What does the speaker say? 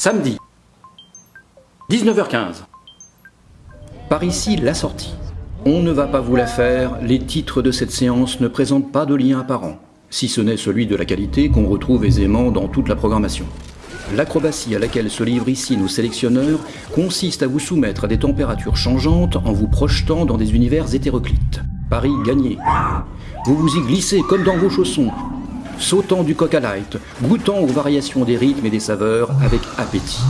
Samedi. 19h15. Par ici, la sortie. On ne va pas vous la faire, les titres de cette séance ne présentent pas de lien apparent, si ce n'est celui de la qualité qu'on retrouve aisément dans toute la programmation. L'acrobatie à laquelle se livrent ici nos sélectionneurs consiste à vous soumettre à des températures changeantes en vous projetant dans des univers hétéroclites. Paris gagné. Vous vous y glissez comme dans vos chaussons, sautant du coq à light, goûtant aux variations des rythmes et des saveurs avec appétit.